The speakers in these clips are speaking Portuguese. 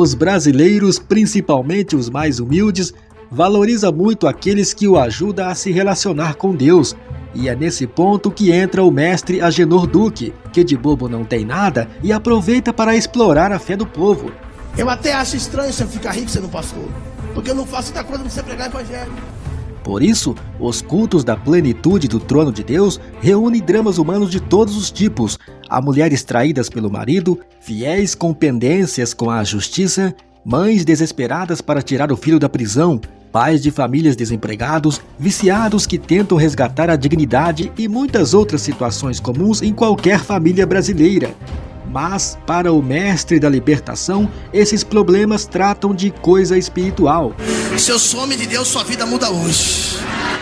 Os brasileiros, principalmente os mais humildes, valoriza muito aqueles que o ajudam a se relacionar com Deus. E é nesse ponto que entra o mestre Agenor Duque, que de bobo não tem nada e aproveita para explorar a fé do povo. Eu até acho estranho você ficar rico sendo pastor, porque eu não faço outra coisa do você pregar evangelho. Por isso, os cultos da plenitude do trono de Deus reúnem dramas humanos de todos os tipos: a mulheres traídas pelo marido, fiéis com pendências com a justiça, mães desesperadas para tirar o filho da prisão, pais de famílias desempregados, viciados que tentam resgatar a dignidade e muitas outras situações comuns em qualquer família brasileira. Mas, para o mestre da libertação, esses problemas tratam de coisa espiritual. Se eu sou homem de Deus, sua vida muda hoje.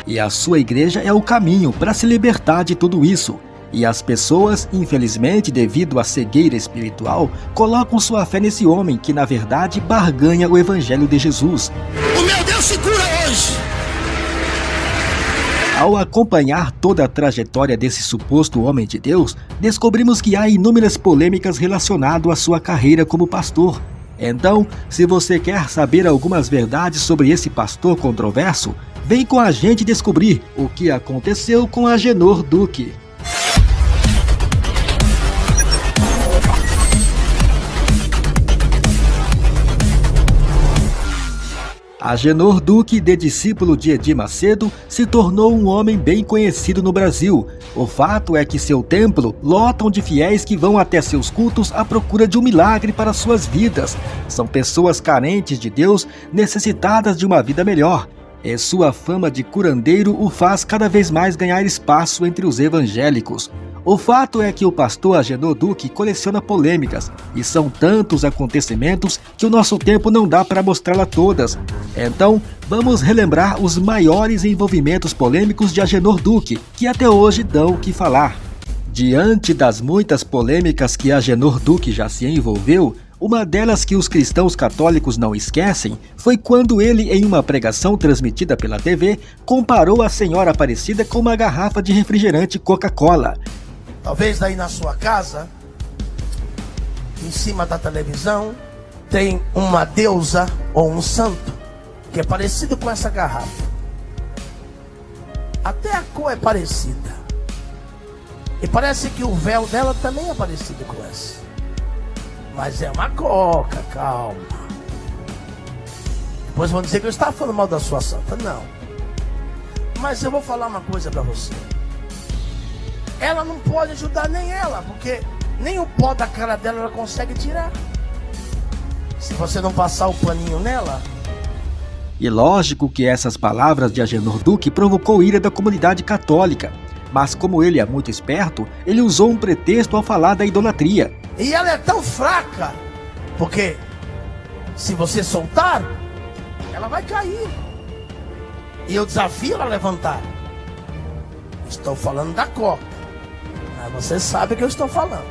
E a sua igreja é o caminho para se libertar de tudo isso. E as pessoas, infelizmente, devido à cegueira espiritual, colocam sua fé nesse homem que, na verdade, barganha o evangelho de Jesus. O meu Deus se cura. Ao acompanhar toda a trajetória desse suposto homem de Deus, descobrimos que há inúmeras polêmicas relacionadas à sua carreira como pastor. Então, se você quer saber algumas verdades sobre esse pastor controverso, vem com a gente descobrir o que aconteceu com Agenor Duque. Agenor Duque, de discípulo de Edir Macedo, se tornou um homem bem conhecido no Brasil. O fato é que seu templo lotam de fiéis que vão até seus cultos à procura de um milagre para suas vidas. São pessoas carentes de Deus, necessitadas de uma vida melhor. E sua fama de curandeiro o faz cada vez mais ganhar espaço entre os evangélicos. O fato é que o pastor Agenor Duque coleciona polêmicas, e são tantos acontecimentos que o nosso tempo não dá para mostrá-la todas. Então, vamos relembrar os maiores envolvimentos polêmicos de Agenor Duque, que até hoje dão o que falar. Diante das muitas polêmicas que Agenor Duque já se envolveu, uma delas que os cristãos católicos não esquecem foi quando ele, em uma pregação transmitida pela TV, comparou a Senhora Aparecida com uma garrafa de refrigerante Coca-Cola. Talvez daí na sua casa, em cima da televisão, tem uma deusa ou um santo que é parecido com essa garrafa. Até a cor é parecida. E parece que o véu dela também é parecido com essa. Mas é uma coca, calma. Depois vão dizer que eu estava falando mal da sua santa. Não. Mas eu vou falar uma coisa para você ela não pode ajudar nem ela, porque nem o pó da cara dela ela consegue tirar. Se você não passar o paninho nela. E lógico que essas palavras de Agenor Duque provocou ira da comunidade católica. Mas como ele é muito esperto, ele usou um pretexto ao falar da idolatria. E ela é tão fraca, porque se você soltar, ela vai cair. E eu desafio ela a levantar. Estou falando da coca. Você sabe o que eu estou falando.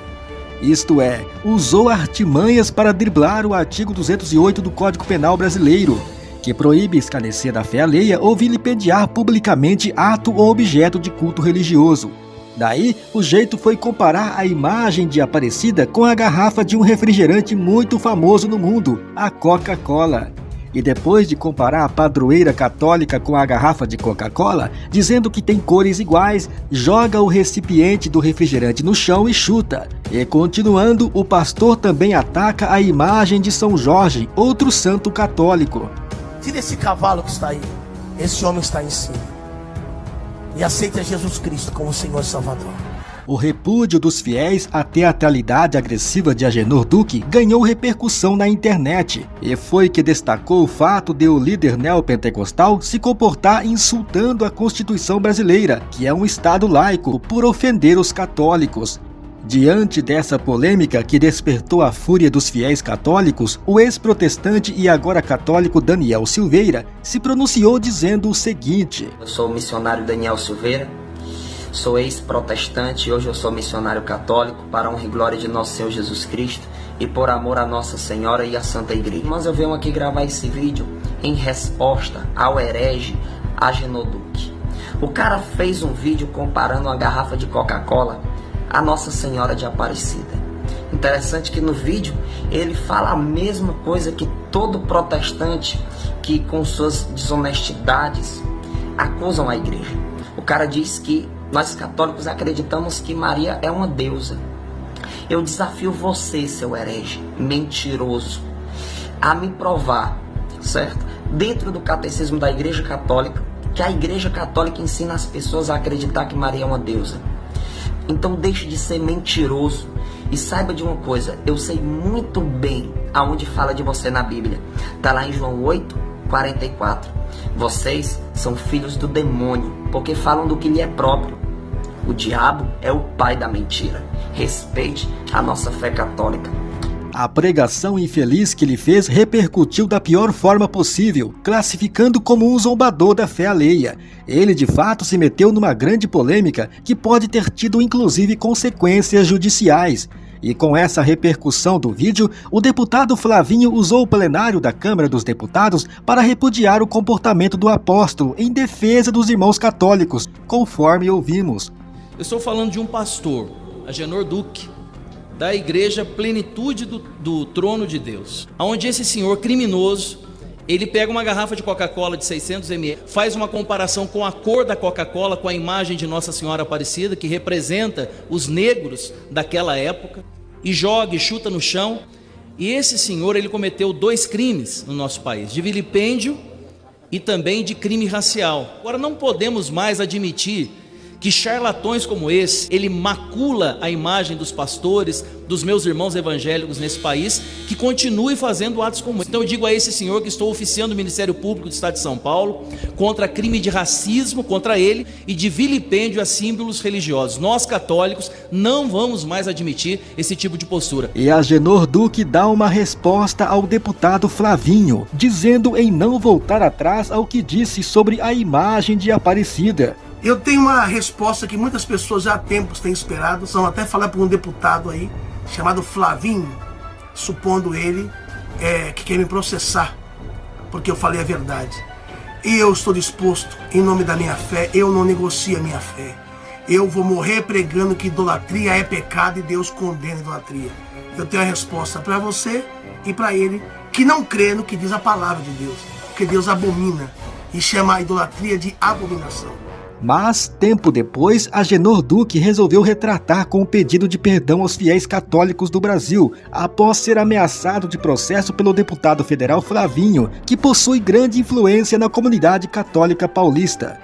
Isto é, usou artimanhas para driblar o artigo 208 do Código Penal Brasileiro, que proíbe escarnecer da fé alheia ou vilipendiar publicamente ato ou objeto de culto religioso. Daí, o jeito foi comparar a imagem de Aparecida com a garrafa de um refrigerante muito famoso no mundo, a Coca-Cola e depois de comparar a padroeira católica com a garrafa de Coca-Cola, dizendo que tem cores iguais, joga o recipiente do refrigerante no chão e chuta. E continuando, o pastor também ataca a imagem de São Jorge, outro santo católico. Tira esse cavalo que está aí. Esse homem está em cima. E aceita Jesus Cristo como Senhor e Salvador. O repúdio dos fiéis à teatralidade agressiva de Agenor Duque ganhou repercussão na internet, e foi que destacou o fato de o líder neopentecostal se comportar insultando a Constituição brasileira, que é um Estado laico, por ofender os católicos. Diante dessa polêmica que despertou a fúria dos fiéis católicos, o ex-protestante e agora católico Daniel Silveira se pronunciou dizendo o seguinte: Eu sou o missionário Daniel Silveira, Sou ex-protestante e hoje eu sou missionário católico para a honra e glória de nosso Senhor Jesus Cristo e por amor a Nossa Senhora e à Santa Igreja. Mas eu venho aqui gravar esse vídeo em resposta ao herege Agenoduque. O cara fez um vídeo comparando uma garrafa de Coca-Cola à Nossa Senhora de Aparecida. Interessante que no vídeo ele fala a mesma coisa que todo protestante que com suas desonestidades acusam a igreja. O cara diz que nós católicos acreditamos que Maria é uma deusa. Eu desafio você, seu herege, mentiroso, a me provar, certo? Dentro do catecismo da Igreja Católica, que a Igreja Católica ensina as pessoas a acreditar que Maria é uma deusa. Então deixe de ser mentiroso e saiba de uma coisa, eu sei muito bem aonde fala de você na Bíblia. Está lá em João 8, 44. Vocês são filhos do demônio, porque falam do que lhe é próprio. O diabo é o pai da mentira. Respeite a nossa fé católica. A pregação infeliz que ele fez repercutiu da pior forma possível, classificando como um zombador da fé alheia. Ele de fato se meteu numa grande polêmica que pode ter tido inclusive consequências judiciais. E com essa repercussão do vídeo, o deputado Flavinho usou o plenário da Câmara dos Deputados para repudiar o comportamento do apóstolo em defesa dos irmãos católicos, conforme ouvimos. Eu estou falando de um pastor, Agenor Duque, da igreja Plenitude do, do Trono de Deus, onde esse senhor criminoso ele pega uma garrafa de Coca-Cola de 600 ml, faz uma comparação com a cor da Coca-Cola com a imagem de Nossa Senhora Aparecida, que representa os negros daquela época, e joga e chuta no chão. E esse senhor ele cometeu dois crimes no nosso país, de vilipêndio e também de crime racial. Agora não podemos mais admitir que charlatões como esse, ele macula a imagem dos pastores, dos meus irmãos evangélicos nesse país, que continue fazendo atos como esse. Então eu digo a esse senhor que estou oficiando o Ministério Público do Estado de São Paulo contra crime de racismo contra ele e de vilipêndio a símbolos religiosos. Nós católicos não vamos mais admitir esse tipo de postura. E a Genor Duque dá uma resposta ao deputado Flavinho, dizendo em não voltar atrás ao que disse sobre a imagem de Aparecida. Eu tenho uma resposta que muitas pessoas já há tempos têm esperado. São até falar para um deputado aí, chamado Flavinho, supondo ele é, que quer me processar, porque eu falei a verdade. E eu estou disposto, em nome da minha fé, eu não negocio a minha fé. Eu vou morrer pregando que idolatria é pecado e Deus condena a idolatria. Eu tenho a resposta para você e para ele que não crê no que diz a palavra de Deus, porque Deus abomina e chama a idolatria de abominação. Mas, tempo depois, Agenor Duque resolveu retratar com o pedido de perdão aos fiéis católicos do Brasil, após ser ameaçado de processo pelo deputado federal Flavinho, que possui grande influência na comunidade católica paulista.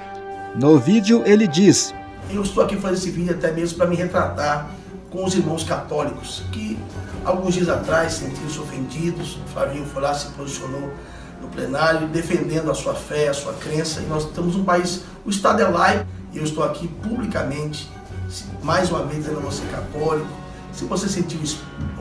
No vídeo, ele diz: Eu estou aqui fazendo esse vídeo até mesmo para me retratar com os irmãos católicos, que alguns dias atrás sentiram-se ofendidos, o Flavinho foi lá, se posicionou no plenário, defendendo a sua fé, a sua crença. E nós temos um país, o Estado é laico, e eu estou aqui publicamente, mais uma vez dizendo a você católico, se você se sentiu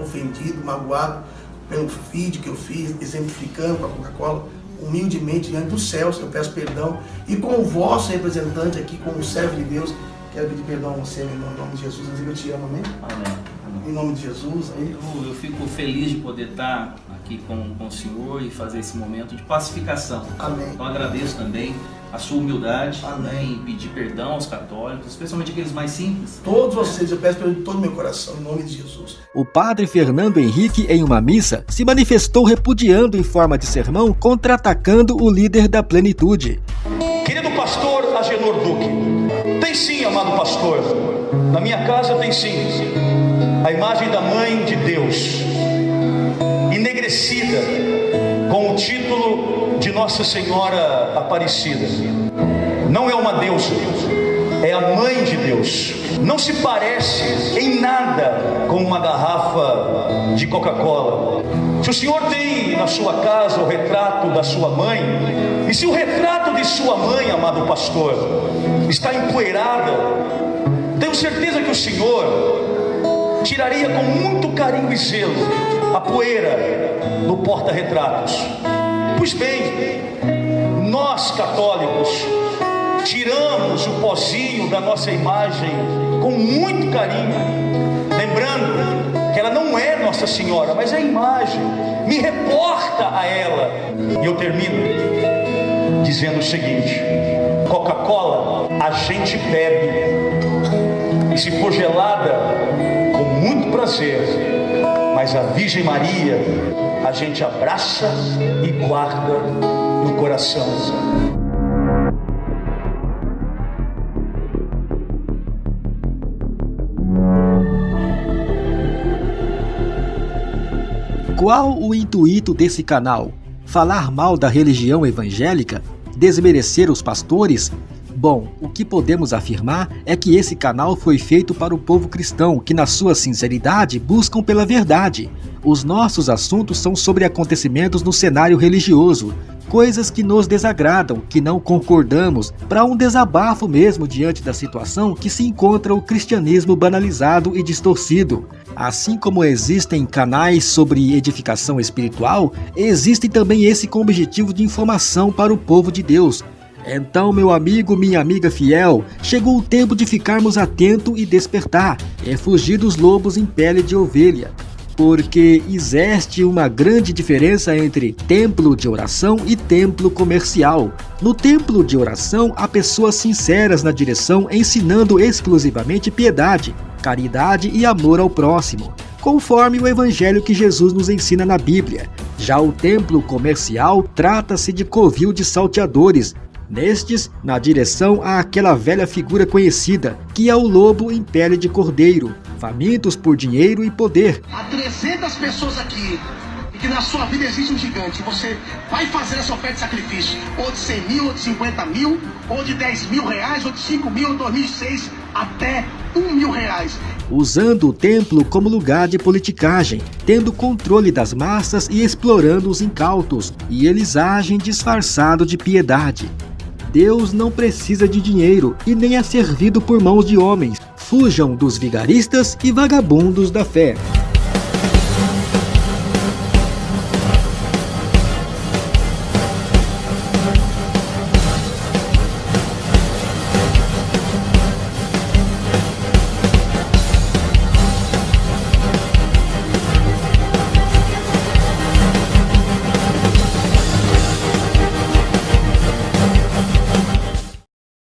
ofendido, magoado pelo vídeo que eu fiz, exemplificando com a Coca-Cola, humildemente diante dos céus, eu peço perdão. E com o vosso representante aqui, como servo de Deus, quero pedir perdão a você, meu irmão, em nome de Jesus. Eu te amo, amém? Amém. Em nome de Jesus. Amém. Eu, eu fico feliz de poder estar aqui com, com o Senhor e fazer esse momento de pacificação. Amém. Então agradeço também a sua humildade Amém. né, em pedir perdão aos católicos, especialmente aqueles mais simples. Todos vocês, eu peço perdão de todo o meu coração, em nome de Jesus. O padre Fernando Henrique, em uma missa, se manifestou repudiando em forma de sermão, contra-atacando o líder da plenitude. Querido pastor Agenor Duque, tem sim, amado pastor, na minha casa tem sim, a imagem da mãe de Deus, enegrecida com o título de Nossa Senhora Aparecida. Não é uma deusa, é a mãe de Deus. Não se parece em nada com uma garrafa de Coca-Cola. Se o senhor tem na sua casa o retrato da sua mãe, e se o retrato de sua mãe, amado pastor, está empoeirada, tenho certeza que o senhor tiraria com muito carinho e zelo a poeira do porta-retratos. Pois bem, nós católicos tiramos o pozinho da nossa imagem com muito carinho, lembrando que ela não é Nossa Senhora, mas é a imagem, me reporta a ela. E eu termino dizendo o seguinte: Coca-Cola a gente bebe, e se for gelada, com muito prazer, mas a Virgem Maria a gente abraça e guarda no coração. Qual o intuito desse canal? Falar mal da religião evangélica? Desmerecer os pastores? Bom, o que podemos afirmar é que esse canal foi feito para o povo cristão que, na sua sinceridade, buscam pela verdade. Os nossos assuntos são sobre acontecimentos no cenário religioso, coisas que nos desagradam, que não concordamos, para um desabafo mesmo diante da situação que se encontra o cristianismo banalizado e distorcido. Assim como existem canais sobre edificação espiritual, existe também esse com objetivo de informação para o povo de Deus. Então, meu amigo, minha amiga fiel, chegou o tempo de ficarmos atentos e despertar, é fugir dos lobos em pele de ovelha porque existe uma grande diferença entre templo de oração e templo comercial. No templo de oração, há pessoas sinceras na direção ensinando exclusivamente piedade, caridade e amor ao próximo, conforme o evangelho que Jesus nos ensina na Bíblia. Já o templo comercial trata-se de covil de salteadores, Nestes, na direção há aquela velha figura conhecida, que é o lobo em pele de cordeiro, famintos por dinheiro e poder. Há 300 pessoas aqui e que na sua vida existe um gigante. Você vai fazer essa oferta de sacrifício, ou de 100 mil, ou de 50 mil, ou de 10 mil reais, ou de 5 mil, ou de 2006, até 1 mil reais. Usando o templo como lugar de politicagem, tendo controle das massas e explorando os incautos, e eles agem disfarçado de piedade. Deus não precisa de dinheiro e nem é servido por mãos de homens. Fujam dos vigaristas e vagabundos da fé.